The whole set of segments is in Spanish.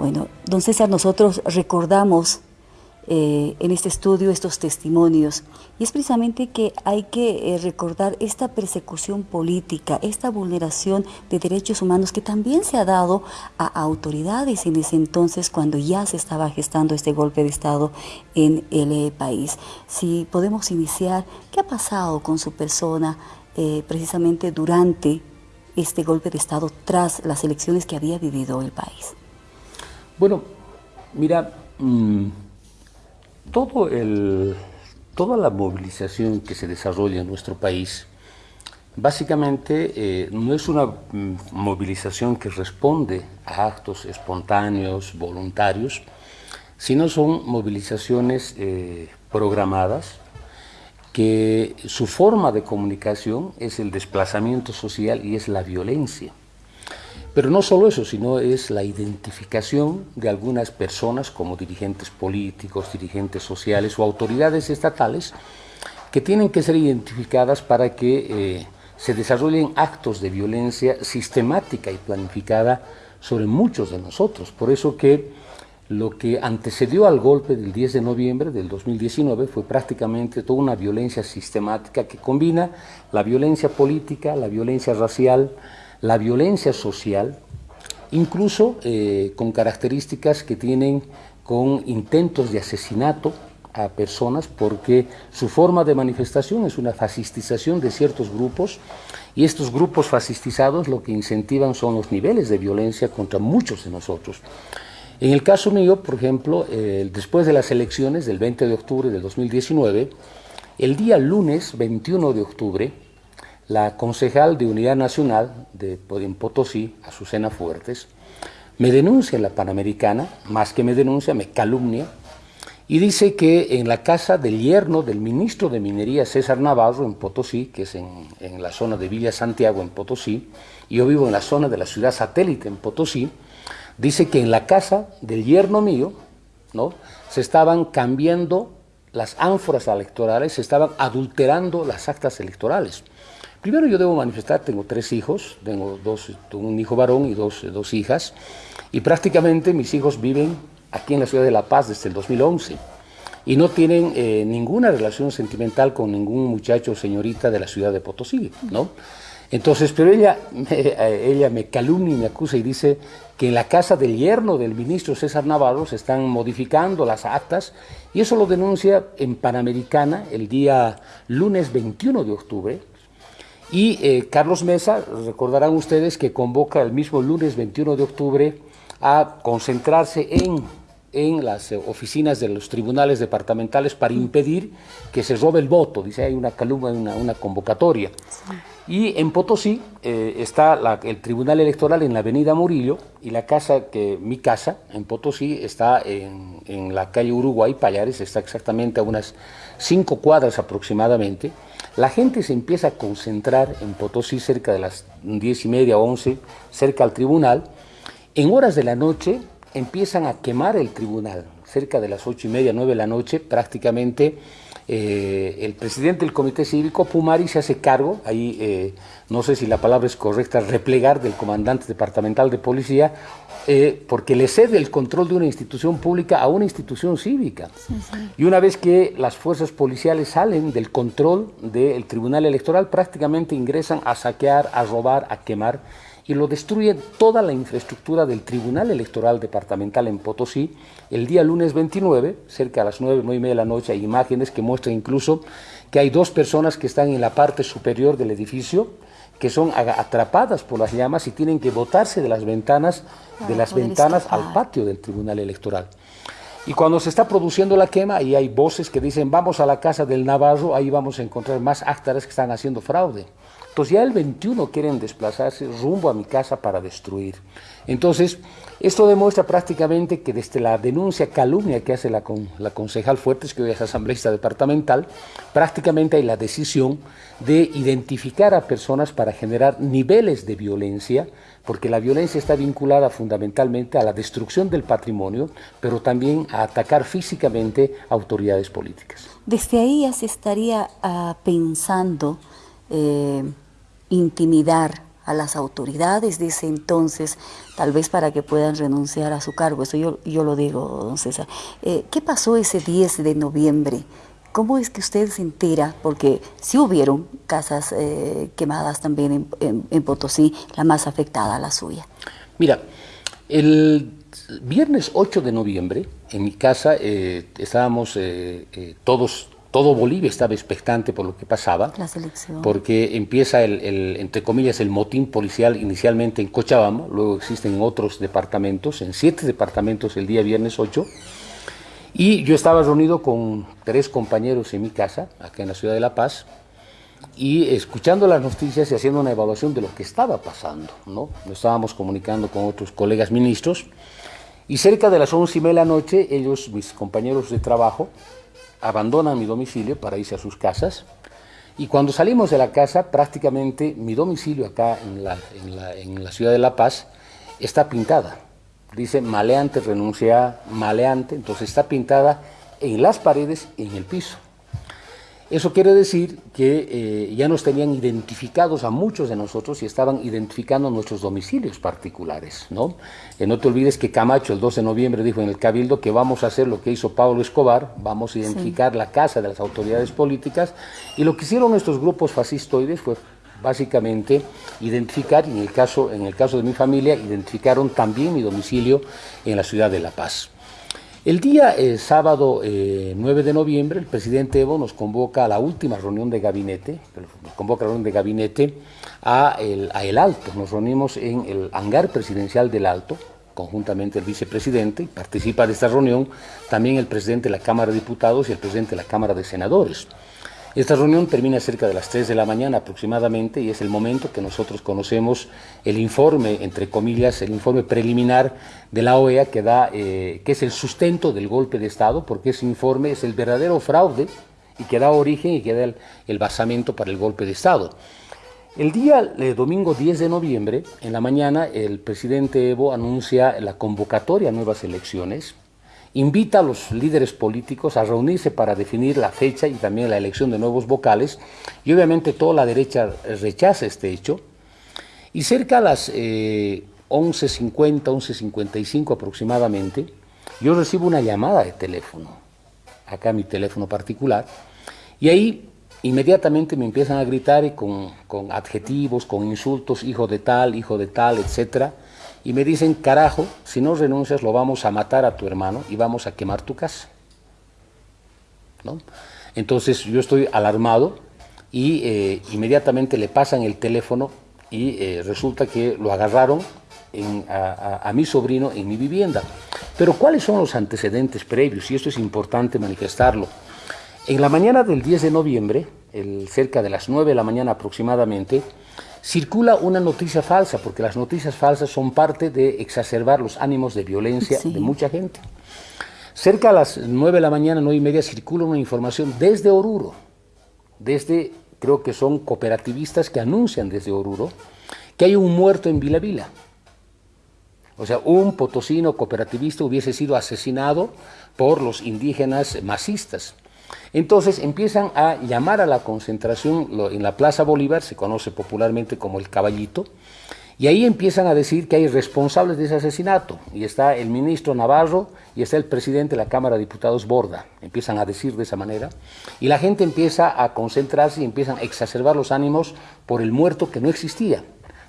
Bueno, don César, nosotros recordamos eh, en este estudio estos testimonios. Y es precisamente que hay que eh, recordar esta persecución política, esta vulneración de derechos humanos que también se ha dado a autoridades en ese entonces cuando ya se estaba gestando este golpe de Estado en el eh, país. Si podemos iniciar, ¿qué ha pasado con su persona precisamente durante este golpe de Estado tras las elecciones que había vivido el país? Bueno, mira, mm, todo el, toda la movilización que se desarrolla en nuestro país, básicamente eh, no es una mm, movilización que responde a actos espontáneos, voluntarios, sino son movilizaciones eh, programadas, que su forma de comunicación es el desplazamiento social y es la violencia. Pero no solo eso, sino es la identificación de algunas personas como dirigentes políticos, dirigentes sociales o autoridades estatales que tienen que ser identificadas para que eh, se desarrollen actos de violencia sistemática y planificada sobre muchos de nosotros. Por eso que lo que antecedió al golpe del 10 de noviembre del 2019 fue prácticamente toda una violencia sistemática que combina la violencia política, la violencia racial, la violencia social, incluso eh, con características que tienen con intentos de asesinato a personas porque su forma de manifestación es una fascistización de ciertos grupos y estos grupos fascistizados lo que incentivan son los niveles de violencia contra muchos de nosotros. En el caso mío, por ejemplo, eh, después de las elecciones del 20 de octubre del 2019, el día lunes 21 de octubre, la concejal de Unidad Nacional de, en Potosí, Azucena Fuertes, me denuncia en la Panamericana, más que me denuncia, me calumnia, y dice que en la casa del yerno del ministro de Minería César Navarro en Potosí, que es en, en, la zona de Villa Santiago en Potosí, y yo vivo en la zona de la ciudad satélite en Potosí, dice que en la casa del yerno mío, ¿no? se estaban cambiando las ánforas electorales, se estaban adulterando las actas electorales. Primero yo debo manifestar, tengo tres hijos, tengo dos, un hijo varón y dos, dos hijas, y prácticamente mis hijos viven aquí en la ciudad de La Paz desde el 2011 y no tienen eh, ninguna relación sentimental con ningún muchacho o señorita de la ciudad de Potosí, ¿no? Entonces, pero ella, eh, ella me calumnia y me acusa y dice que en la casa del yerno del ministro César Navarro se están modificando las actas y eso lo denuncia en Panamericana el día lunes 21 de octubre, y eh, Carlos Mesa, recordarán ustedes que convoca el mismo lunes 21 de octubre a concentrarse en, en las oficinas de los tribunales departamentales para impedir que se robe el voto. Dice, hay una calumnia, una, una convocatoria. Y en Potosí eh, está el Tribunal Electoral en la avenida Murillo y la casa, que mi casa en Potosí está en, en la calle Uruguay, Payares, está exactamente a unas cinco cuadras aproximadamente. La gente se empieza a concentrar en Potosí cerca de las diez y media, once, cerca al tribunal. En horas de la noche empiezan a quemar el tribunal, cerca de las ocho y media, nueve de la noche, prácticamente eh, el presidente del comité cívico, Pumari, se hace cargo, ahí eh, no sé si la palabra es correcta, replegar del comandante departamental de policía, eh, porque le cede el control de una institución pública a una institución cívica. Y una vez que las fuerzas policiales salen del control del tribunal electoral, prácticamente ingresan a saquear, a robar, a quemar, y lo destruye toda la infraestructura del Tribunal Electoral Departamental en Potosí. El día lunes 29, cerca a las 9, 9 y media de la noche, hay imágenes que muestran incluso que hay dos personas que están en la parte superior del edificio, que son atrapadas por las llamas y tienen que botarse de las ventanas, de las ventanas al patio del Tribunal Electoral. Y cuando se está produciendo la quema y hay voces que dicen vamos a la casa del Navarro, ahí vamos a encontrar más actores que están haciendo fraude. Entonces ya el 21 quieren desplazarse rumbo a mi casa para destruir. Entonces, esto demuestra prácticamente que desde la denuncia calumnia que hace la, la concejal Fuertes, que hoy es asambleísta departamental, prácticamente hay la decisión de identificar a personas para generar niveles de violencia, porque la violencia está vinculada fundamentalmente a la destrucción del patrimonio, pero también a atacar físicamente autoridades políticas. Desde ahí ya se estaría uh, pensando eh, intimidar a las autoridades de ese entonces, tal vez para que puedan renunciar a su cargo. Eso yo, yo lo digo, don César. Eh, ¿Qué pasó ese 10 de noviembre? ¿Cómo es que usted se entera? Porque sí hubieron casas eh, quemadas también en, Potosí, la más afectada, la suya. Mira, el viernes 8 de noviembre, en mi casa eh, estábamos eh, todos, todo Bolivia estaba expectante por lo que pasaba. La selección. Porque empieza el, entre comillas, el motín policial inicialmente en Cochabamba, luego existen otros departamentos, en siete departamentos el día viernes 8, y yo estaba reunido con tres compañeros en mi casa, acá en la ciudad de La Paz, y escuchando las noticias y haciendo una evaluación de lo que estaba pasando. ¿no? Nos estábamos comunicando con otros colegas ministros, y cerca de las once y media de la noche, ellos, mis compañeros de trabajo, abandonan mi domicilio para irse a sus casas, y cuando salimos de la casa, prácticamente mi domicilio acá en la, en la ciudad de La Paz está pintada. Dice maleante, renuncia maleante, entonces está pintada en las paredes y en el piso. Eso quiere decir que eh, ya nos tenían identificados a muchos de nosotros y estaban identificando nuestros domicilios particulares. ¿no? Eh, no te olvides que Camacho el 12 de noviembre dijo en el Cabildo que vamos a hacer lo que hizo Pablo Escobar, vamos a identificar la casa de las autoridades políticas y lo que hicieron estos grupos fascistoides fue básicamente identificar, y en el caso, en el caso de mi familia, identificaron también mi domicilio en la ciudad de La Paz. El día eh, sábado 9 eh, de noviembre, el presidente Evo nos convoca a la última reunión de gabinete, nos convoca a la reunión de gabinete a el, a el Alto. Nos reunimos en el hangar presidencial del Alto, conjuntamente el vicepresidente, participa de esta reunión también el presidente de la Cámara de Diputados y el presidente de la Cámara de Senadores. Esta reunión termina cerca de las 3 de la mañana aproximadamente y es el momento que nosotros conocemos el informe, entre comillas, el informe preliminar de la OEA que, da, eh, que es el sustento del golpe de Estado, porque ese informe es el verdadero fraude y que da origen y que da el, basamento para el golpe de Estado. El día de domingo 10 de noviembre, en la mañana, el presidente Evo anuncia la convocatoria a nuevas elecciones invita a los líderes políticos a reunirse para definir la fecha y también la elección de nuevos vocales, y obviamente toda la derecha rechaza este hecho, y cerca a las 11.50, 11.55 aproximadamente, yo recibo una llamada de teléfono, acá mi teléfono particular, y ahí inmediatamente me empiezan a gritar con, con adjetivos, con insultos, hijo de tal, hijo de tal, etcétera, y me dicen, carajo, si no renuncias lo vamos a matar a tu hermano y vamos a quemar tu casa. ¿No? Entonces yo estoy alarmado y eh, inmediatamente le pasan el teléfono y eh, resulta que lo agarraron a, mi sobrino en mi vivienda. Pero ¿cuáles son los antecedentes previos? Y esto es importante manifestarlo. En la mañana del 10 de noviembre, cerca de las 9 de la mañana aproximadamente, circula una noticia falsa, porque las noticias falsas son parte de exacerbar los ánimos de violencia de mucha gente. Cerca a las 9 de la mañana, 9 y media, circula una información desde Oruro, desde, creo que son cooperativistas que anuncian desde Oruro, que hay un muerto en Vila Vila. O sea, un potosino cooperativista hubiese sido asesinado por los indígenas masistas. Entonces empiezan a llamar a la concentración en la Plaza Bolívar, se conoce popularmente como el Caballito, y ahí empiezan a decir que hay responsables de ese asesinato, y está el ministro Navarro y está el presidente de la Cámara de Diputados Borda, empiezan a decir de esa manera, y la gente empieza a concentrarse y empiezan a exacerbar los ánimos por el muerto que no existía.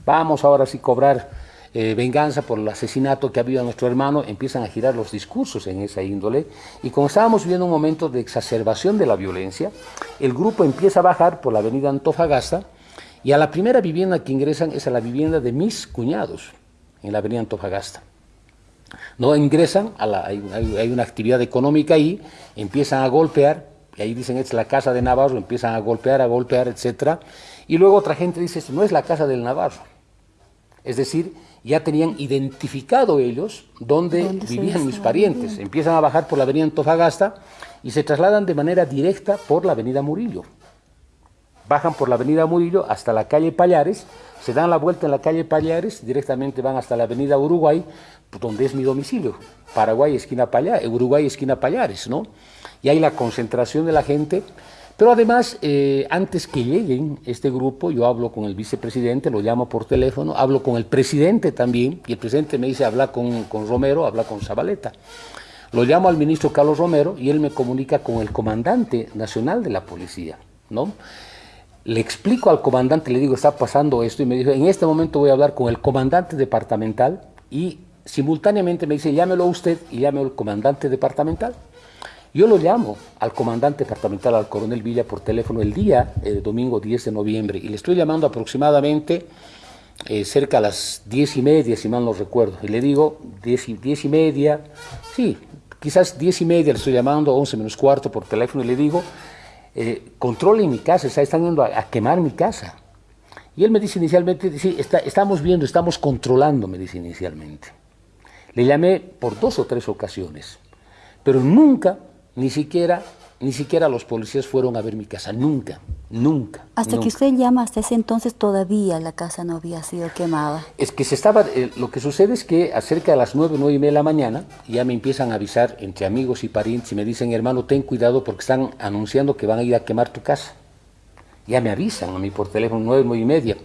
Vamos ahora sí cobrar eh, venganza por el asesinato que ha habido a nuestro hermano, empiezan a girar los discursos en esa índole y como estábamos viviendo un momento de exacerbación de la violencia, el grupo empieza a bajar por la avenida Antofagasta y a la primera vivienda que ingresan es a la vivienda de mis cuñados en la avenida Antofagasta. No ingresan, a la, hay, hay, una actividad económica ahí, empiezan a golpear, y ahí dicen, es la casa de Navarro, empiezan a golpear, a golpear, etc. Y luego otra gente dice, no es la casa del Navarro. Es decir, ya tenían identificado ellos dónde, vivían mis parientes. Empiezan a bajar por la avenida Antofagasta y se trasladan de manera directa por la avenida Murillo. Bajan por la avenida Murillo hasta la calle Payares, se dan la vuelta en la calle Payares, directamente van hasta la avenida Uruguay, donde es mi domicilio. Paraguay, esquina Payares, Uruguay, esquina Payares, ¿no? Y hay la concentración de la gente Pero además, eh, antes que lleguen este grupo, yo hablo con el vicepresidente, lo llamo por teléfono, hablo con el presidente también, y el presidente me dice, habla con, con Romero, habla con Zabaleta. Lo llamo al ministro Carlos Romero y él me comunica con el comandante nacional de la policía, ¿no? Le explico al comandante, le digo, está pasando esto, y me dice, en este momento voy a hablar con el comandante departamental, y simultáneamente me dice, llámelo usted y llámelo al comandante departamental. Yo lo llamo al comandante departamental, al coronel Villa, por teléfono el día, el domingo 10 de noviembre, y le estoy llamando aproximadamente eh, cerca a las 10 y media, si mal no recuerdo, y le digo 10 y, 10 y media, sí, quizás 10 y media le estoy llamando, 11 menos cuarto por teléfono, y le digo, eh, controlen mi casa, están yendo a, quemar mi casa. Y él me dice inicialmente, sí, estamos viendo, estamos controlando, me dice inicialmente. Le llamé por dos o tres ocasiones, pero nunca ni siquiera, ni siquiera los policías fueron a ver mi casa, nunca, nunca. Hasta que usted llama, hasta ese entonces todavía la casa no había sido quemada. Es que se estaba, eh, lo que sucede es que acerca de las nueve, nueve y media de la mañana, ya me empiezan a avisar entre amigos y parientes y me dicen, hermano, ten cuidado porque están anunciando que van a ir a quemar tu casa. Ya me avisan a mí por teléfono, nueve, nueve y media.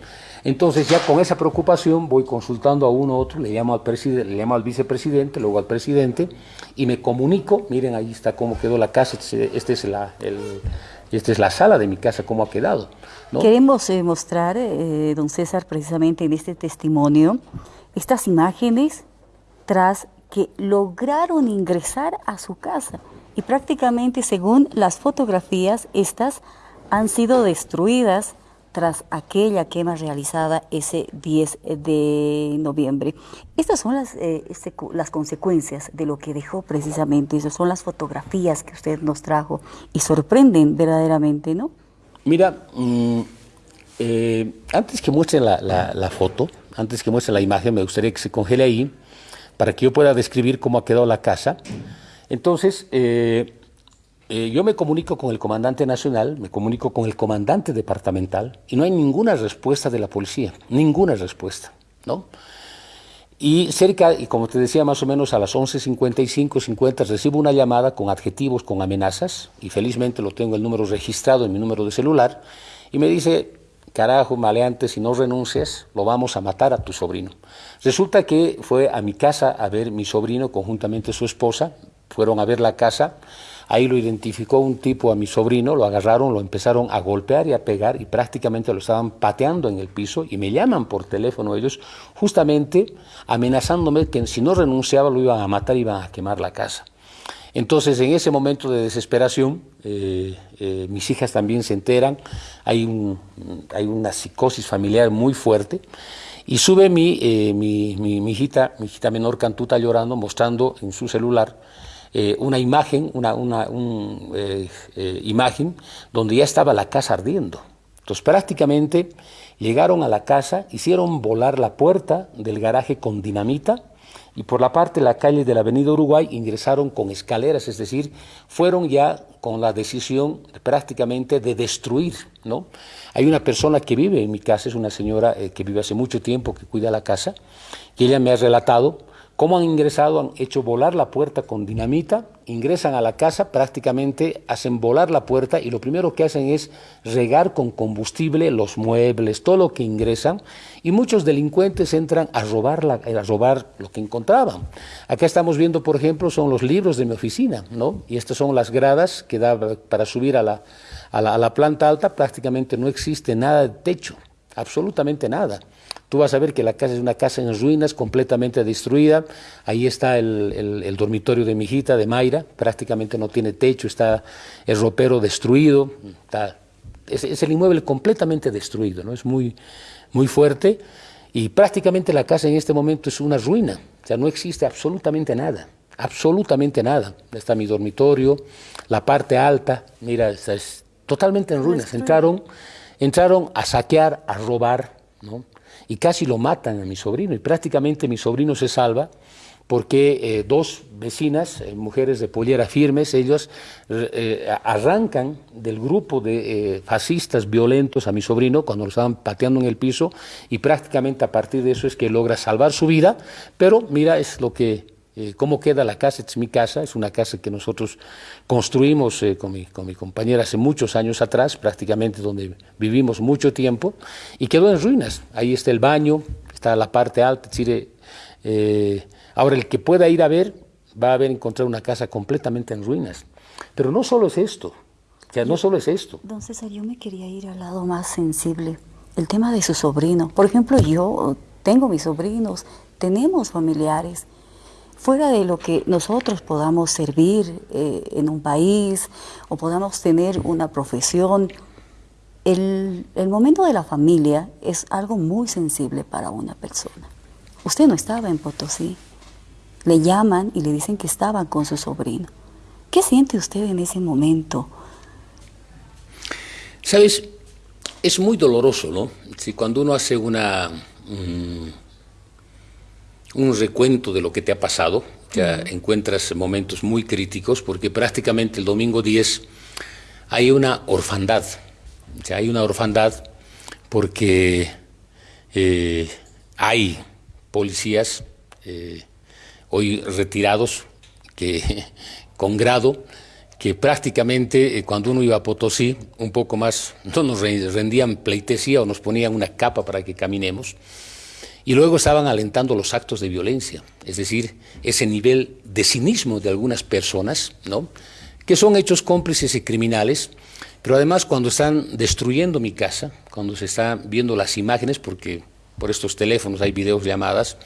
Entonces ya con esa preocupación voy consultando a uno u otro, le llamo al, presidente, le llamo al vicepresidente, luego al presidente y me comunico, miren ahí está cómo quedó la casa, este, este es la, esta es la sala de mi casa, cómo ha quedado. Queremos eh, mostrar, eh, don César, precisamente en este testimonio, estas imágenes tras que lograron ingresar a su casa y prácticamente según las fotografías, estas han sido destruidas tras aquella quema realizada ese 10 de noviembre. Estas son las, eh, las consecuencias de lo que dejó precisamente, esas son las fotografías que usted nos trajo y sorprenden verdaderamente, ¿no? Mira, mm, eh, antes que muestre la, la, foto, antes que muestre la imagen, me gustaría que se congele ahí para que yo pueda describir cómo ha quedado la casa. Entonces, eh, eh, yo me comunico con el comandante nacional, me comunico con el comandante departamental y no hay ninguna respuesta de la policía, ninguna respuesta, ¿no? Y cerca, y como te decía, más o menos a las 11.55, 50, recibo una llamada con adjetivos, con amenazas, y felizmente lo tengo el número registrado en mi número de celular, y me dice, carajo, maleante, si no renuncias, lo vamos a matar a tu sobrino. Resulta que fue a mi casa a ver mi sobrino, conjuntamente su esposa, fueron a ver la casa, Ahí lo identificó un tipo a mi sobrino, lo agarraron, lo empezaron a golpear y a pegar y prácticamente lo estaban pateando en el piso y me llaman por teléfono ellos justamente amenazándome que si no renunciaba lo iban a matar iban a quemar la casa. Entonces, en ese momento de desesperación, eh, eh, mis hijas también se enteran, hay, una psicosis familiar muy fuerte, y sube mi, eh, mi, mi, hijita, mi hijita menor Cantuta llorando, mostrando en su celular eh, una imagen, una, una eh, eh, imagen donde ya estaba la casa ardiendo. Entonces prácticamente llegaron a la casa, hicieron volar la puerta del garaje con dinamita y por la parte de la calle de la Avenida Uruguay ingresaron con escaleras, es decir, fueron ya con la decisión prácticamente de destruir, ¿no? Hay una persona que vive en mi casa, es una señora que vive hace mucho tiempo, que cuida la casa, y ella me ha relatado ¿Cómo han ingresado? Han hecho volar la puerta con dinamita, ingresan a la casa, prácticamente hacen volar la puerta y lo primero que hacen es regar con combustible los muebles, todo lo que ingresan, y muchos delincuentes entran a robar, la, a robar lo que encontraban. Acá estamos viendo, por ejemplo, son los libros de mi oficina, ¿no? Y estas son las gradas que da para subir a la, a la planta alta, prácticamente no existe nada de techo, absolutamente nada. Tú vas a ver que la casa es una casa en ruinas, completamente destruida. Ahí está el, dormitorio de mi hijita, de Mayra, prácticamente no tiene techo, está el ropero destruido. es, el inmueble completamente destruido, ¿no? es muy, muy fuerte. Y prácticamente la casa en este momento es una ruina, o sea, no existe absolutamente nada, absolutamente nada. Está mi dormitorio, la parte alta, mira, es totalmente en ruinas. Entraron, entraron a saquear, a robar, ¿no? y casi lo matan a mi sobrino y prácticamente mi sobrino se salva porque eh, dos vecinas, eh, mujeres de pollera firmes, ellos eh, arrancan del grupo de fascistas violentos a mi sobrino cuando lo estaban pateando en el piso y prácticamente a partir de eso es que logra salvar su vida, pero mira, es lo que eh, cómo queda la casa, es mi casa, es una casa que nosotros construimos eh, con, mi, con, mi, compañera hace muchos años atrás, prácticamente donde vivimos mucho tiempo, y quedó en ruinas. Ahí está el baño, está la parte alta, es decir, eh, ahora el que pueda ir a ver va a ver encontrar una casa completamente en ruinas. Pero no solo es esto, ya no solo es esto. Don César, yo me quería ir al lado más sensible, el tema de su sobrino. Por ejemplo, yo tengo mis sobrinos, tenemos familiares, fuera de lo que nosotros podamos servir eh, en un país o podamos tener una profesión, el, el, momento de la familia es algo muy sensible para una persona. Usted no estaba en Potosí, le llaman y le dicen que estaba con su sobrino. ¿Qué siente usted en ese momento? Sabes, es muy doloroso, ¿no? Si cuando uno hace una... Um, un recuento de lo que te ha pasado, ya encuentras momentos muy críticos, porque prácticamente el domingo 10 hay una orfandad, ya hay una orfandad porque eh, hay policías eh, hoy retirados que con grado que prácticamente eh, cuando uno iba a Potosí, un poco más, no nos rendían pleitesía o nos ponían una capa para que caminemos, y luego estaban alentando los actos de violencia, es decir, ese nivel de cinismo de algunas personas, ¿no? que son hechos cómplices y criminales, pero además cuando están destruyendo mi casa, cuando se están viendo las imágenes, porque por estos teléfonos hay videos llamadas,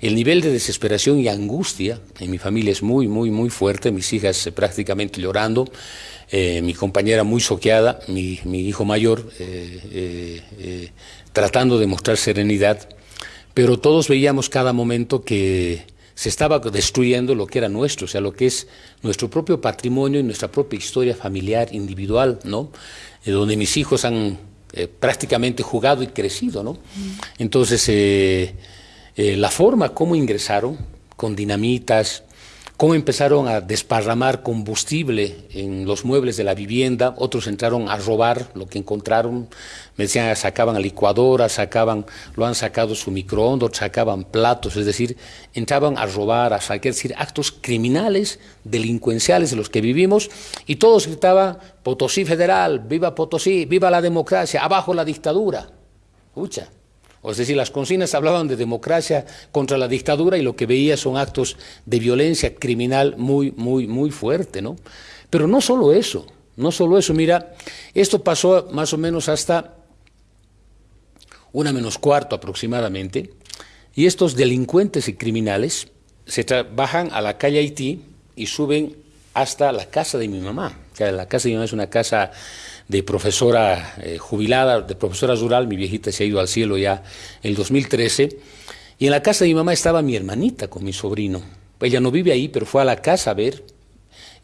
el nivel de desesperación y angustia en mi familia es muy, muy, muy fuerte, mis hijas prácticamente llorando, eh, mi compañera muy soqueada, mi, hijo mayor eh, eh, tratando de mostrar serenidad pero todos veíamos cada momento que se estaba destruyendo lo que era nuestro, o sea, lo que es nuestro propio patrimonio y nuestra propia historia familiar, individual, ¿no? Eh, donde mis hijos han eh, prácticamente jugado y crecido, ¿no? Entonces, eh, la forma como ingresaron, con dinamitas, cómo empezaron a desparramar combustible en los muebles de la vivienda, otros entraron a robar lo que encontraron, me decían, sacaban licuadoras, sacaban, lo han sacado su microondas, sacaban platos, es decir, entraban a robar, a sacar, decir, actos criminales, delincuenciales de los que vivimos, y todos gritaban, Potosí federal, viva Potosí, viva la democracia, abajo la dictadura. Escucha. Es decir, las consignas hablaban de democracia contra la dictadura y lo que veía son actos de violencia criminal muy, muy, muy fuerte, ¿no? Pero no solo eso, no solo eso, mira, esto pasó más o menos hasta una menos cuarto aproximadamente, y estos delincuentes y criminales se bajan a la calle Haití y suben hasta la casa de mi mamá, la casa de mi mamá es una casa de profesora eh, jubilada, de profesora rural, mi viejita se ha ido al cielo ya el 2013, y en la casa de mi mamá estaba mi hermanita con mi sobrino. Ella no vive ahí, pero fue a la casa a ver,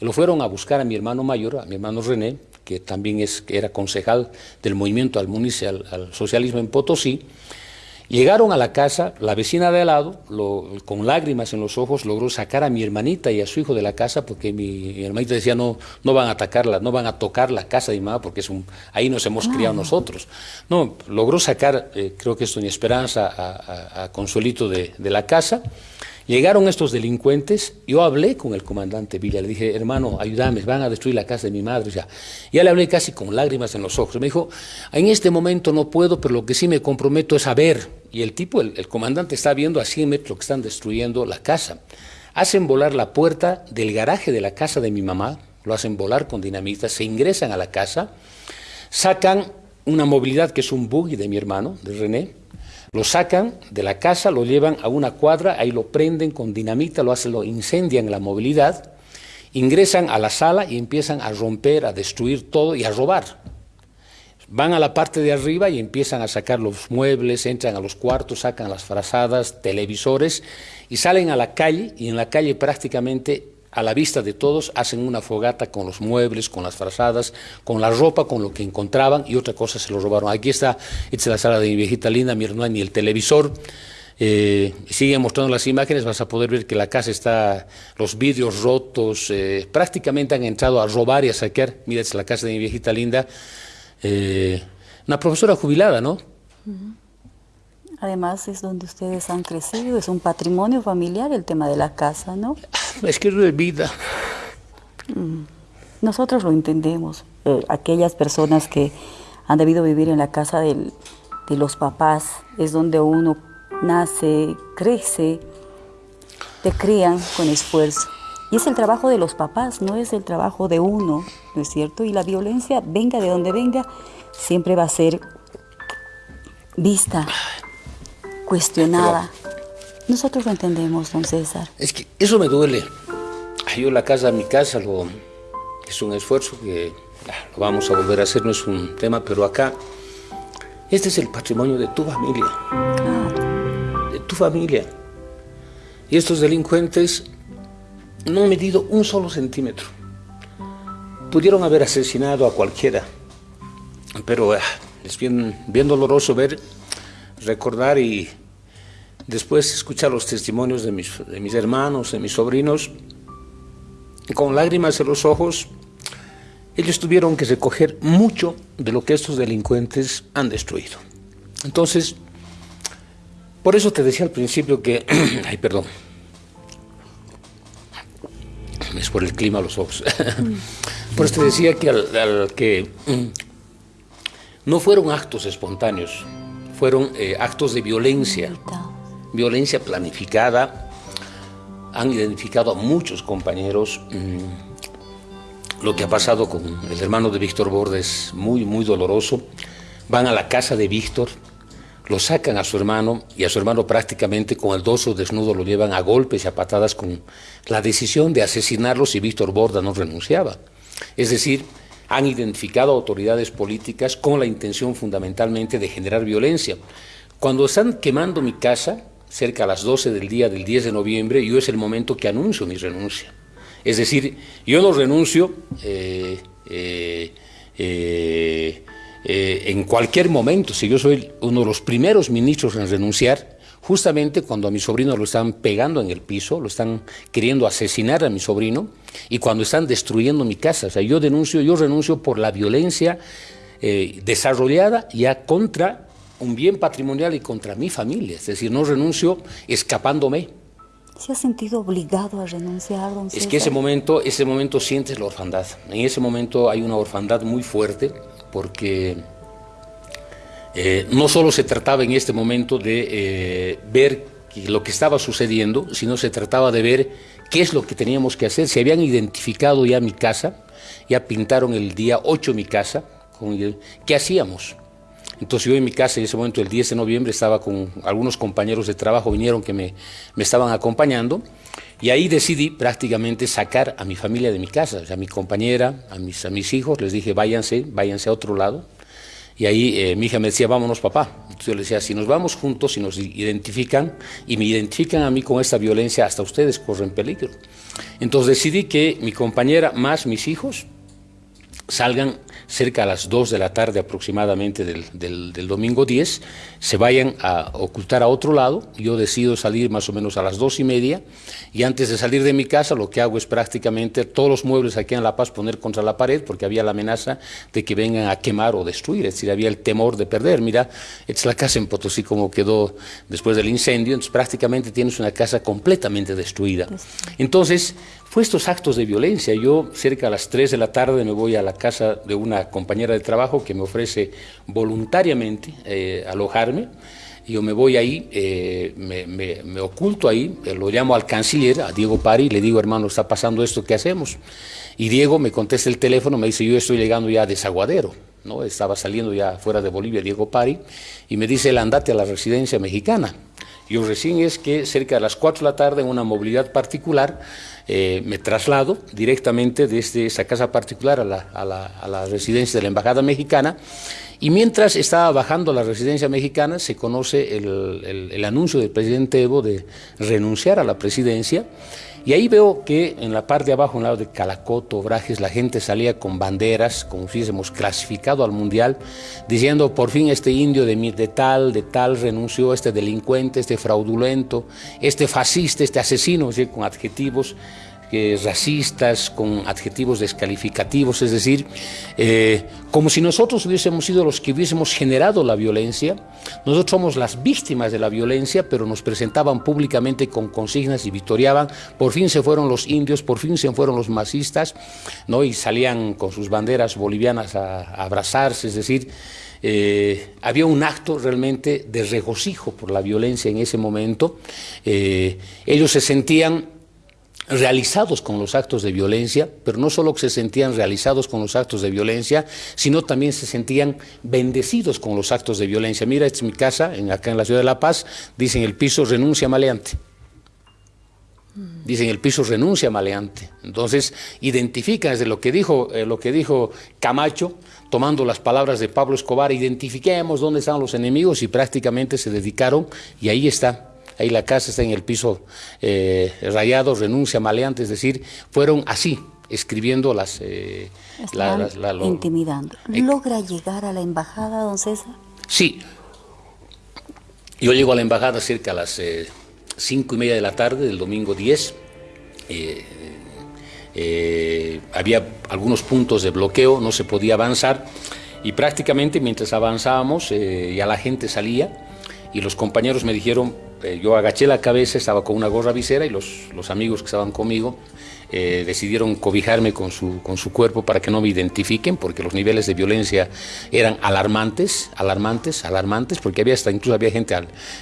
lo fueron a buscar a mi hermano mayor, a mi hermano René, que también es, que era concejal del movimiento al, al socialismo en Potosí, Llegaron a la casa, la vecina de al lado, con lágrimas en los ojos, logró sacar a mi hermanita y a su hijo de la casa porque mi, hermanita decía no, no van a atacarla, no van a tocar la casa de mi mamá porque es un, ahí nos hemos criado nosotros. No, logró sacar, eh, creo que es doña Esperanza, a, Consuelito de, de la casa Llegaron estos delincuentes, yo hablé con el comandante Villa, le dije, hermano, ayúdame, van a destruir la casa de mi madre. Ya, ya le hablé casi con lágrimas en los ojos. Me dijo, en este momento no puedo, pero lo que sí me comprometo es a ver. Y el tipo, el, comandante está viendo a 100 metros que están destruyendo la casa. Hacen volar la puerta del garaje de la casa de mi mamá, lo hacen volar con dinamita, se ingresan a la casa, sacan una movilidad que es un buggy de mi hermano, de René, lo sacan de la casa, lo llevan a una cuadra, ahí lo prenden con dinamita, lo hacen, lo incendian en la movilidad, ingresan a la sala y empiezan a romper, a destruir todo y a robar. Van a la parte de arriba y empiezan a sacar los muebles, entran a los cuartos, sacan las frazadas, televisores y salen a la calle y en la calle prácticamente a la vista de todos, hacen una fogata con los muebles, con las frazadas, con la ropa, con lo que encontraban y otra cosa se lo robaron. Aquí está, esta es la sala de mi viejita linda, mi hermana y el televisor. Eh, siguen mostrando las imágenes, vas a poder ver que la casa está, los vidrios rotos, eh, prácticamente han entrado a robar y a saquear. Mira, es la casa de mi viejita linda. Eh, una profesora jubilada, ¿no? Además es donde ustedes han crecido, es un patrimonio familiar el tema de la casa, ¿no? Es que es de vida. Mm. Nosotros lo entendemos. Eh, aquellas personas que han debido vivir en la casa de los papás, es donde uno nace, crece, te crían con esfuerzo. Y es el trabajo de los papás, no es el trabajo de uno, ¿no es cierto? Y la violencia, venga de donde venga, siempre va a ser vista, cuestionada. Nosotros lo entendemos, don César. Es que eso me duele. Yo la casa, mi casa, lo, es un esfuerzo que ah, lo vamos a volver a hacer, no es un tema, pero acá, este es el patrimonio de tu familia. De tu familia. Y estos delincuentes no han medido un solo centímetro. Pudieron haber asesinado a cualquiera, pero ah, es bien, bien doloroso ver, recordar y después escuchar los testimonios de mis, de mis hermanos, de mis sobrinos, con lágrimas en los ojos, ellos tuvieron que recoger mucho de lo que estos delincuentes han destruido. Entonces, por eso te decía al principio que, ay, perdón, es por el clima los ojos. por eso te decía que, al, que no fueron actos espontáneos, fueron eh, actos de violencia, violencia planificada. Han identificado a muchos compañeros. Mm, lo que ha pasado con el hermano de Víctor Bordes, muy, muy doloroso. Van a la casa de Víctor, lo sacan a su hermano y a su hermano prácticamente con el dorso desnudo lo llevan a golpes y a patadas con la decisión de asesinarlo si Víctor Borda no renunciaba. Es decir, han identificado autoridades políticas con la intención fundamentalmente de generar violencia. Cuando están quemando mi casa, cerca a las 12 del día del 10 de noviembre, yo es el momento que anuncio mi renuncia. Es decir, yo no renuncio eh, eh, eh, eh, en cualquier momento, si yo soy uno de los primeros ministros en renunciar, justamente cuando a mi sobrino lo están pegando en el piso, lo están queriendo asesinar a mi sobrino, y cuando están destruyendo mi casa. O sea, yo denuncio, yo renuncio por la violencia eh, desarrollada ya contra un bien patrimonial y contra mi familia. Es decir, no renuncio escapándome. ¿Se ha sentido obligado a renunciar, don Es que ese momento, ese momento sientes la orfandad. En ese momento hay una orfandad muy fuerte porque eh, no solo se trataba en este momento de eh, ver lo que estaba sucediendo, sino se trataba de ver qué es lo que teníamos que hacer. Se habían identificado ya mi casa, ya pintaron el día 8 mi casa, ¿qué hacíamos? Entonces yo en mi casa en ese momento, el 10 de noviembre, estaba con algunos compañeros de trabajo, vinieron que me, me estaban acompañando, y ahí decidí prácticamente sacar a mi familia de mi casa, a mi compañera, a mis, a mis hijos, les dije, váyanse, váyanse a otro lado. Y ahí eh, mi hija me decía, vámonos papá. Entonces yo le decía, si nos vamos juntos, si nos identifican, y me identifican a mí con esta violencia, hasta ustedes corren peligro. Entonces decidí que mi compañera más mis hijos salgan cerca a las 2 de la tarde aproximadamente del, del, domingo 10, se vayan a ocultar a otro lado, yo decido salir más o menos a las 2 y media, y antes de salir de mi casa lo que hago es prácticamente todos los muebles aquí en La Paz poner contra la pared, porque había la amenaza de que vengan a quemar o destruir, es decir, había el temor de perder. Mira, es la casa en Potosí como quedó después del incendio, entonces prácticamente tienes una casa completamente destruida. Entonces, fue estos actos de violencia. Yo cerca a las 3 de la tarde me voy a la casa de una compañera de trabajo que me ofrece voluntariamente eh, Yo me voy ahí, eh, me, oculto ahí, eh, lo llamo al canciller, a Diego Pari, le digo, hermano, está pasando esto, ¿qué hacemos? Y Diego me contesta el teléfono, me dice, yo estoy llegando ya a Desaguadero, ¿no? Estaba saliendo ya fuera de Bolivia, Diego Pari, y me dice, el andate a la residencia mexicana. Yo recién es que cerca de las 4 de la tarde en una movilidad particular eh, me traslado directamente desde esa casa particular a la, residencia de la Embajada Mexicana y mientras estaba bajando la residencia mexicana se conoce el, anuncio del presidente Evo de renunciar a la presidencia. Y ahí veo que en la parte de abajo, en el lado de Calacoto, Obrajes, la gente salía con banderas, como si hubiésemos clasificado al Mundial, diciendo, por fin este indio de, de tal, de tal, renunció, este delincuente, este fraudulento, este fascista, este asesino, con adjetivos racistas, con adjetivos descalificativos, es decir, eh, como si nosotros hubiésemos sido los que hubiésemos generado la violencia. Nosotros somos las víctimas de la violencia, pero nos presentaban públicamente con consignas y victoriaban. Por fin se fueron los indios, por fin se fueron los masistas, ¿no? y salían con sus banderas bolivianas a, abrazarse, es decir, eh, había un acto realmente de regocijo por la violencia en ese momento. Eh, ellos se sentían realizados con los actos de violencia, pero no solo se sentían realizados con los actos de violencia, sino también se sentían bendecidos con los actos de violencia. Mira, esta es mi casa, en, acá en la ciudad de La Paz, dicen el piso renuncia maleante. Dicen el piso renuncia maleante. Entonces, identifican desde lo que dijo, eh, lo que dijo Camacho, tomando las palabras de Pablo Escobar, identifiquemos dónde están los enemigos y prácticamente se dedicaron, y ahí está, ahí la casa está en el piso eh, rayado, renuncia maleante, es decir, fueron así, escribiendo las... Eh, intimidando. ¿Logra llegar a la embajada, don César? Sí. Yo llego a la embajada cerca a las eh, cinco y media de la tarde del domingo 10. había algunos puntos de bloqueo, no se podía avanzar y prácticamente mientras avanzábamos ya la gente salía y los compañeros me dijeron, eh, yo agaché la cabeza, estaba con una gorra visera y los, los amigos que estaban conmigo eh, decidieron cobijarme con su, con su cuerpo para que no me identifiquen, porque los niveles de violencia eran alarmantes, alarmantes, alarmantes, porque había hasta incluso había gente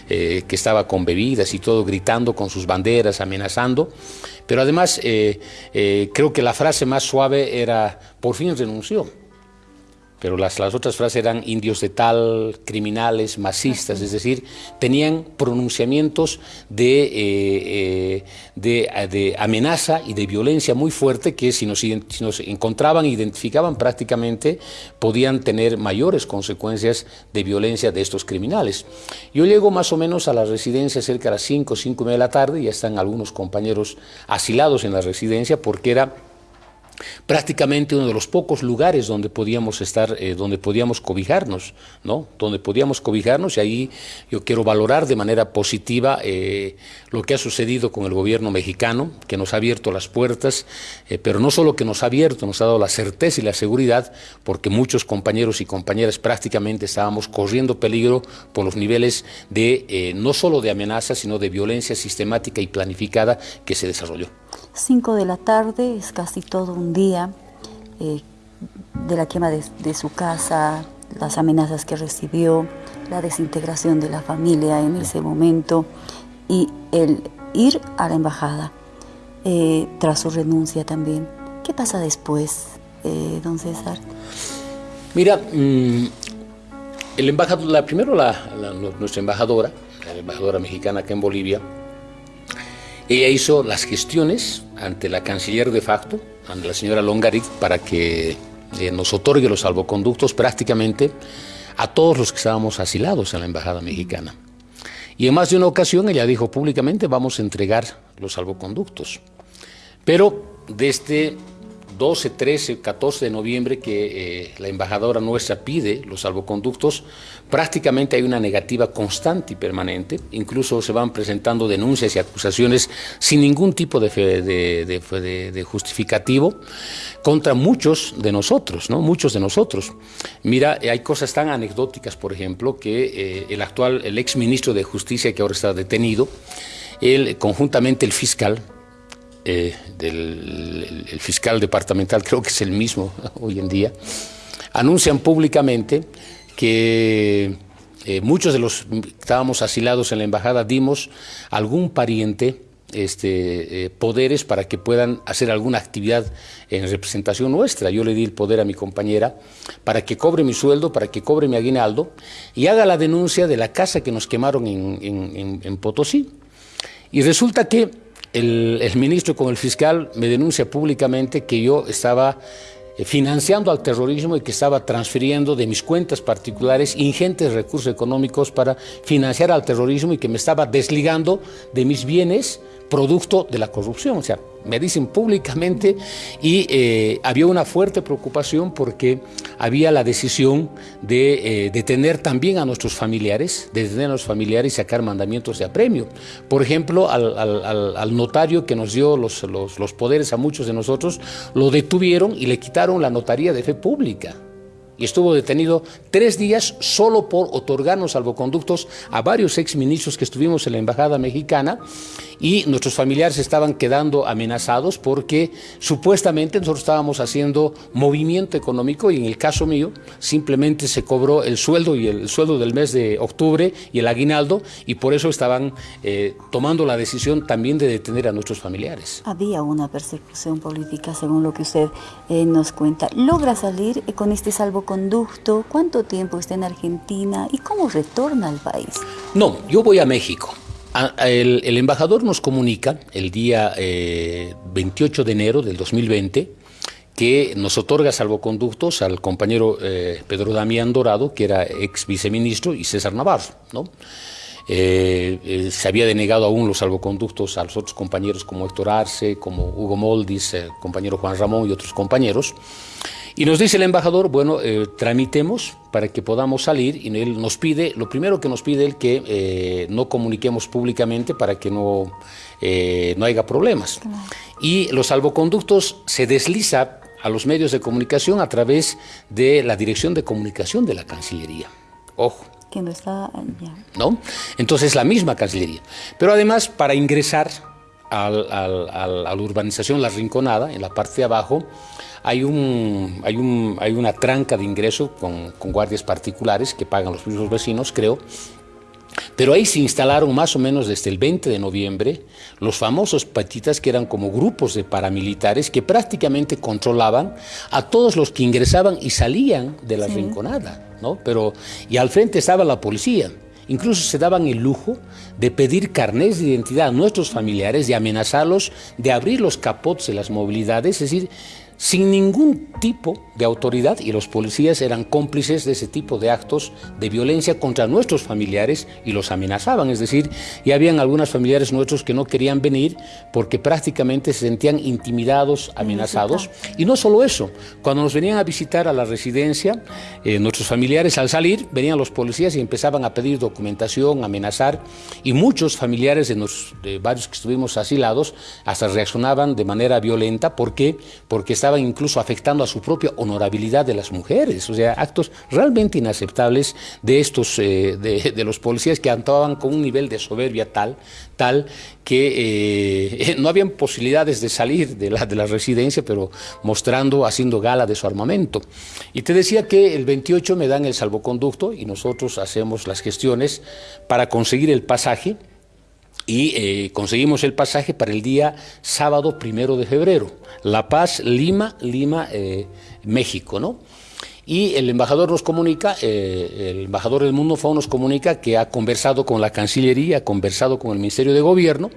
eh, que estaba con bebidas y todo, gritando con sus banderas, amenazando. Pero además creo que la frase más suave era, por fin renunció pero las, las otras frases eran indios de tal, criminales, masistas, es decir, tenían pronunciamientos de, eh, eh, de, amenaza y de violencia muy fuerte que si nos, si nos encontraban, identificaban prácticamente, podían tener mayores consecuencias de violencia de estos criminales. Yo llego más o menos a la residencia cerca de las 5, 5 y media de la tarde, ya están algunos compañeros asilados en la residencia porque era prácticamente uno de los pocos lugares donde podíamos estar, eh, donde podíamos cobijarnos, ¿no? Donde podíamos cobijarnos y ahí yo quiero valorar de manera positiva eh, lo que ha sucedido con el gobierno mexicano, que nos ha abierto las puertas, eh, pero no solo que nos ha abierto, nos ha dado la certeza y la seguridad, porque muchos compañeros y compañeras prácticamente estábamos corriendo peligro por los niveles de no solo de amenaza, sino de violencia sistemática y planificada que se desarrolló. 5 de la tarde, es casi todo un día eh, de la quema de, su casa, las amenazas que recibió, la desintegración de la familia en ese momento y el ir a la embajada eh, tras su renuncia también. ¿Qué pasa después, eh, don César? Mira, mm, el embajador, la, primero nuestra embajadora, la embajadora mexicana acá en Bolivia, ella hizo las gestiones ante la canciller de facto, ante la señora Longaric, para que eh, nos otorgue los salvoconductos prácticamente a todos los que estábamos asilados en la Embajada Mexicana. Y en más de una ocasión ella dijo públicamente vamos a entregar los salvoconductos. Pero desde 12, 13, 14 de noviembre que eh, la embajadora nuestra pide los salvoconductos, prácticamente hay una negativa constante y permanente, incluso se van presentando denuncias y acusaciones sin ningún tipo de, justificativo contra muchos de nosotros, ¿no? Muchos de nosotros. Mira, hay cosas tan anecdóticas, por ejemplo, que eh, el actual, el ex ministro de Justicia que ahora está detenido, él, conjuntamente el fiscal, eh, del el fiscal departamental, creo que es el mismo hoy en día, anuncian públicamente que eh, muchos de los que estábamos asilados en la embajada dimos algún pariente este, eh, poderes para que puedan hacer alguna actividad en representación nuestra. Yo le di el poder a mi compañera para que cobre mi sueldo, para que cobre mi aguinaldo y haga la denuncia de la casa que nos quemaron en, en Potosí. Y resulta que el, el, ministro con el fiscal me denuncia públicamente que yo estaba eh, financiando al terrorismo y que estaba transfiriendo de mis cuentas particulares ingentes recursos económicos para financiar al terrorismo y que me estaba desligando de mis bienes producto de la corrupción. O sea, me dicen públicamente, y eh, había una fuerte preocupación porque había la decisión de eh, detener también a nuestros familiares, de detener a los familiares y sacar mandamientos de apremio. Por ejemplo, al, notario que nos dio los poderes a muchos de nosotros, lo detuvieron y le quitaron la notaría de fe pública y estuvo detenido tres días solo por otorgarnos salvoconductos a varios exministros que estuvimos en la Embajada Mexicana y nuestros familiares estaban quedando amenazados porque supuestamente nosotros estábamos haciendo movimiento económico y en el caso mío simplemente se cobró el sueldo y el sueldo del mes de octubre y el aguinaldo y por eso estaban eh, tomando la decisión también de detener a nuestros familiares. Había una persecución política según lo que usted eh, nos cuenta. ¿Logra salir con este salvoconducto? ¿Cuánto tiempo está en Argentina y cómo retorna al país? No, yo voy a México. El, embajador nos comunica el día 28 eh, de enero del 2020 que nos otorga salvoconductos al compañero eh, Pedro Damián Dorado, que era ex viceministro, y César Navarro. ¿no? Eh, se había denegado aún los salvoconductos a los otros compañeros como Héctor Arce, como Hugo Moldis, compañero Juan Ramón y otros compañeros. Y nos dice el embajador, bueno, eh, tramitemos para que podamos salir y él nos pide, lo primero que nos pide es que eh, no comuniquemos públicamente para que no, eh, no haya problemas. Y los salvoconductos se desliza a los medios de comunicación a través de la dirección de comunicación de la Cancillería. Ojo. Que no está ¿No? Entonces la misma Cancillería. Pero además, para ingresar a la urbanización La Rinconada, en la parte de abajo, hay, un, hay, un, hay una tranca de ingreso con, con guardias particulares que pagan los mismos vecinos, creo, pero ahí se instalaron más o menos desde el 20 de noviembre los famosos patitas que eran como grupos de paramilitares que prácticamente controlaban a todos los que ingresaban y salían de la rinconada, ¿no? Pero, y al frente estaba la policía. Incluso se daban el lujo de pedir carnés de identidad a nuestros familiares, de amenazarlos, de abrir los capotes de las movilidades, es decir, sin ningún tipo de autoridad y los policías eran cómplices de ese tipo de actos de violencia contra nuestros familiares y los amenazaban. Es decir, ya habían algunos familiares nuestros que no querían venir porque prácticamente se sentían intimidados, amenazados. Y no solo eso, cuando nos venían a visitar a la residencia, eh, nuestros familiares al salir venían los policías y empezaban a pedir documentación, amenazar y muchos familiares de, los, de varios que estuvimos asilados hasta reaccionaban de manera violenta. ¿Por qué? Porque estaban estaban incluso afectando a su propia honorabilidad de las mujeres, o sea, actos realmente inaceptables de estos, eh, de, los policías que actuaban con un nivel de soberbia tal, tal que eh, no habían posibilidades de salir de la, de la residencia, pero mostrando, haciendo gala de su armamento. Y te decía que el 28 me dan el salvoconducto y nosotros hacemos las gestiones para conseguir el pasaje y eh, conseguimos el pasaje para el día sábado primero de febrero. La Paz, Lima, Lima, eh, México, ¿no? Y el embajador nos comunica, eh, el embajador del Mundo FAO nos comunica que ha conversado con la Cancillería, ha conversado con el Ministerio de Gobierno,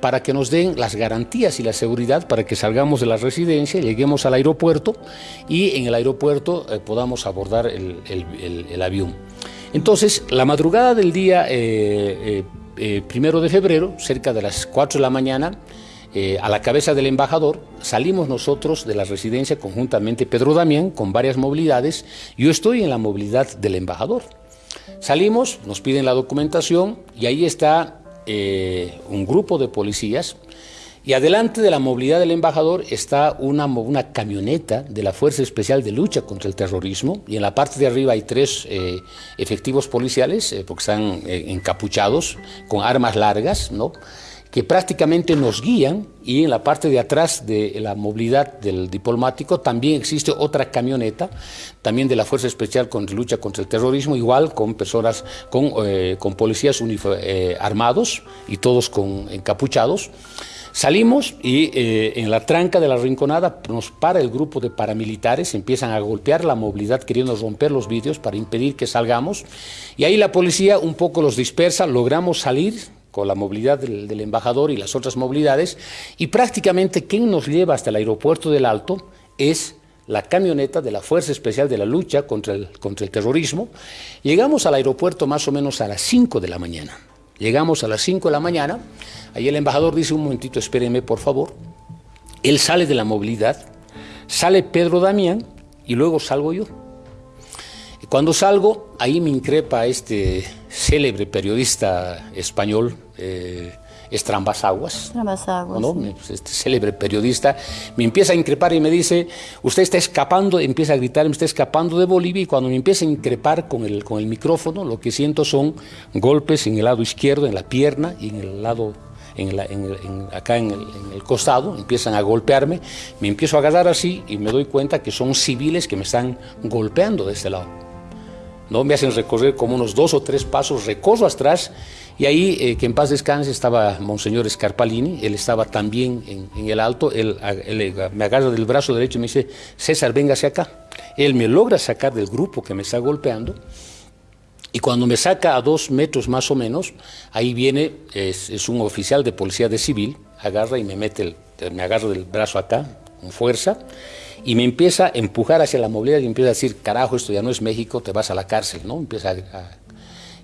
para que nos den las garantías y la seguridad para que salgamos de la residencia, lleguemos al aeropuerto y en el aeropuerto podamos abordar el, avión. Entonces, la madrugada del día primero de febrero, cerca de las 4 de la mañana, eh, a la cabeza del embajador, salimos nosotros de la residencia conjuntamente, Pedro Damián, con varias movilidades. Yo estoy en la movilidad del embajador. Salimos, nos piden la documentación y ahí está eh, un grupo de policías y adelante de la movilidad del embajador está una, camioneta de la Fuerza Especial de Lucha contra el Terrorismo y en la parte de arriba hay tres eh, efectivos policiales, eh, porque están eh, encapuchados con armas largas, ¿no? que prácticamente nos guían y en la parte de atrás de la movilidad del diplomático también existe otra camioneta, también de la Fuerza Especial contra Lucha contra el Terrorismo, igual con personas, con, con policías armados y todos con encapuchados. Salimos y eh, en la tranca de la rinconada nos para el grupo de paramilitares, empiezan a golpear la movilidad queriendo romper los vídeos para impedir que salgamos y ahí la policía un poco los dispersa, logramos salir con la movilidad del, embajador y las otras movilidades y prácticamente quien nos lleva hasta el aeropuerto del Alto es la camioneta de la Fuerza Especial de la Lucha contra el, contra el Terrorismo. Llegamos al aeropuerto más o menos a las 5 de la mañana. Llegamos a las 5 de la mañana, ahí el embajador dice, un momentito, espérenme por favor. él sale de la movilidad, sale Pedro Damián y luego salgo yo. Cuando salgo, ahí me increpa este célebre periodista español, eh, Estrambas Aguas, pues, este célebre periodista, me empieza a increpar y me dice, usted está escapando, empieza a gritar, me está escapando de Bolivia y cuando me empieza a increpar con el, con el micrófono, lo que siento son golpes en el lado izquierdo, en la pierna y en el lado acá en el, costado, empiezan a golpearme, me empiezo a agarrar así y me doy cuenta que son civiles que me están golpeando de este lado. ¿No? Me hacen recorrer como unos dos o tres pasos, recorro atrás y ahí, eh, que en paz descanse, estaba Monseñor Scarpalini, él estaba también en, el alto, él, me agarra del brazo derecho y me dice, César, véngase acá. Él me logra sacar del grupo que me está golpeando y cuando me saca a dos metros más o menos, ahí viene, es, un oficial de policía de civil, agarra y me mete, me agarra del brazo acá, con fuerza, y me empieza a empujar hacia la movilidad y empieza a decir, carajo, esto ya no es México, te vas a la cárcel, ¿no? Empieza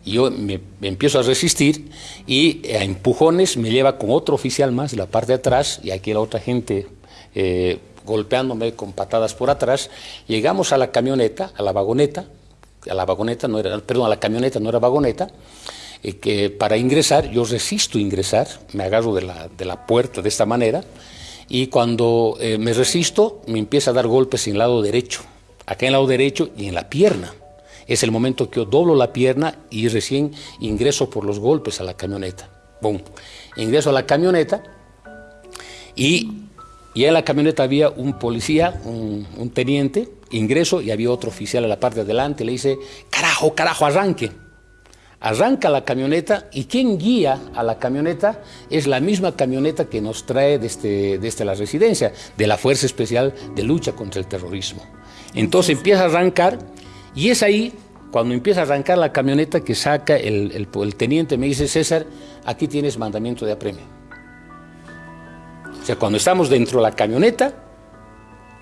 y yo me, empiezo a resistir y a empujones me lleva con otro oficial más de la parte de atrás y aquí la otra gente eh, golpeándome con patadas por atrás. Llegamos a la camioneta, a la vagoneta, a la vagoneta, no era, perdón, a la camioneta, no era vagoneta, eh, que para ingresar, yo resisto ingresar, me agarro de la, de la puerta de esta manera, y cuando eh, me resisto, me empieza a dar golpes en el lado derecho, acá en el lado derecho y en la pierna. Es el momento que yo doblo la pierna y recién ingreso por los golpes a la camioneta. Boom. Ingreso a la camioneta y, y en la camioneta había un policía, un, un teniente, ingreso y había otro oficial a la parte de adelante, le dice, carajo, carajo, arranque. Arranca la camioneta y quien guía a la camioneta es la misma camioneta que nos trae desde, desde la residencia, de la Fuerza Especial de Lucha contra el Terrorismo. Entonces empieza a arrancar y es ahí, cuando empieza a arrancar la camioneta, que saca el, el, el teniente, me dice, César, aquí tienes mandamiento de apremio. O sea, cuando estamos dentro de la camioneta,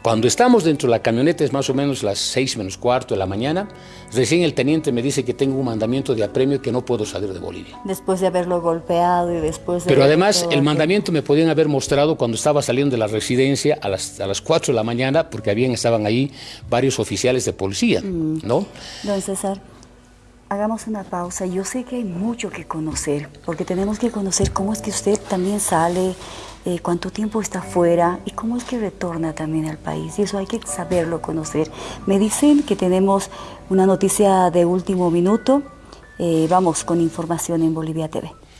cuando estamos dentro de la camioneta, es más o menos las seis menos cuarto de la mañana, recién el teniente me dice que tengo un mandamiento de apremio que no puedo salir de Bolivia. Después de haberlo golpeado y después de... Pero además, el mandamiento me podían haber mostrado cuando estaba saliendo de la residencia a las, a las 4 de la mañana, porque habían, estaban ahí varios oficiales de policía, mm. ¿no? Don César, hagamos una pausa. Yo sé que hay mucho que conocer, porque tenemos que conocer cómo es que usted también sale eh, cuánto tiempo está fuera y cómo es que retorna también al país. Y eso hay que saberlo, conocer. Me dicen que tenemos una noticia de último minuto. Eh, vamos con información en Bolivia TV.